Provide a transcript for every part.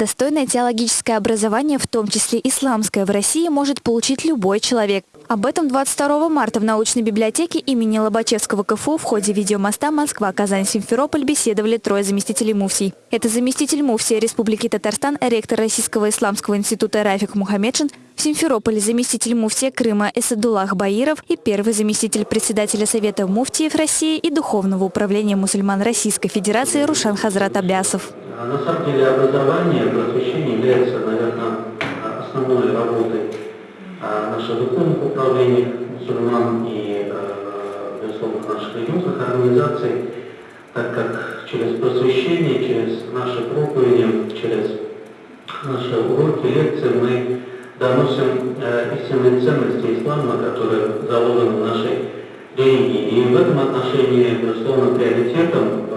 Достойное теологическое образование, в том числе исламское, в России может получить любой человек. Об этом 22 марта в научной библиотеке имени Лобачевского КФУ в ходе видеомоста Москва, Казань, Симферополь беседовали трое заместителей муфтий. Это заместитель муфтия Республики Татарстан, ректор Российского исламского института Рафик Мухаммедшин, в Симферополе заместитель муфтия Крыма Эсадуллах Баиров и первый заместитель председателя Совета муфтиев России и Духовного управления мусульман Российской Федерации Рушан Хазрат Абясов. А на самом деле образование, просвещение является, наверное, основной работой а, нашего духовных управлений мусульман и, а, безусловно, наших религиозных организаций, так как через просвещение, через наши проповеди, через наши уроки, лекции мы доносим э, истинные ценности ислама, которые заложены в нашей религии. И в этом отношении, безусловно, приоритетом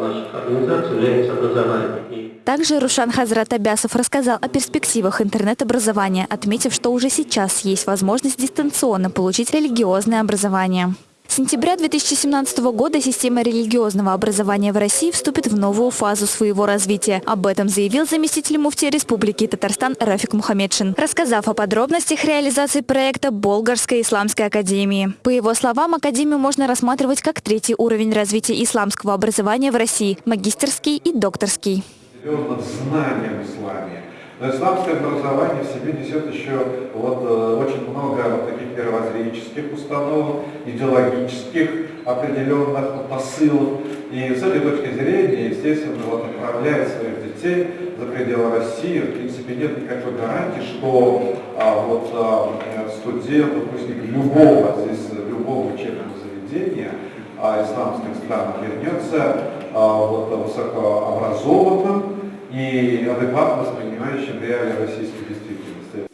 наших организаций является образование. Также Рушан Хазрат Абясов рассказал о перспективах интернет-образования, отметив, что уже сейчас есть возможность дистанционно получить религиозное образование. Сентября 2017 года система религиозного образования в России вступит в новую фазу своего развития. Об этом заявил заместитель муфтия Республики Татарстан Рафик Мухаммедшин, рассказав о подробностях реализации проекта Болгарской исламской академии. По его словам, академию можно рассматривать как третий уровень развития исламского образования в России – магистерский и докторский. Знанием исламе но исламское образование в себе несет еще вот, э, очень много вот таких мировоззренческих установок, идеологических определенных посылов. И с этой точки зрения, естественно, вот, направляет своих детей за пределы России. В принципе, нет никакой гарантии, что а, вот, а, студент, выпускник любого, здесь, любого учебного заведения а, исламских стран вернется а, вот, высокообразованным, и адекватно воспринимающим реалии российской действительности.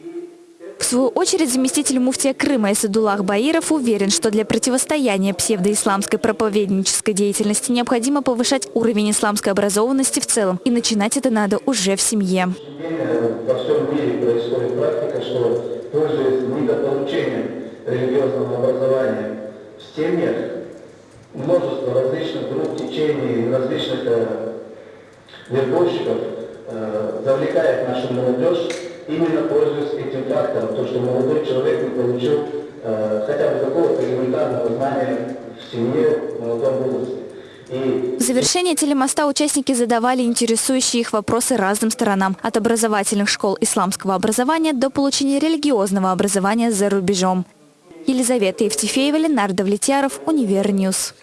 В свою очередь заместитель муфтия Крыма Исадулах Баиров уверен, что для противостояния псевдоисламской проповеднической деятельности необходимо повышать уровень исламской образованности в целом. И начинать это надо уже в семье. Во всем мире происходит практика, что пользуясь недополучением религиозного образования в семьях, множество различных групп течений, различных э, вербовщиков нашу молодежь, именно пользуясь этим фактором, то, что молодой человек не получил э, хотя бы какого-то элементарного знания в семье, в молодом возрасте. В завершение телемоста участники задавали интересующие их вопросы разным сторонам, от образовательных школ исламского образования до получения религиозного образования за рубежом. Елизавета Евтефеева, Ленар Давлетьяров, Univer News.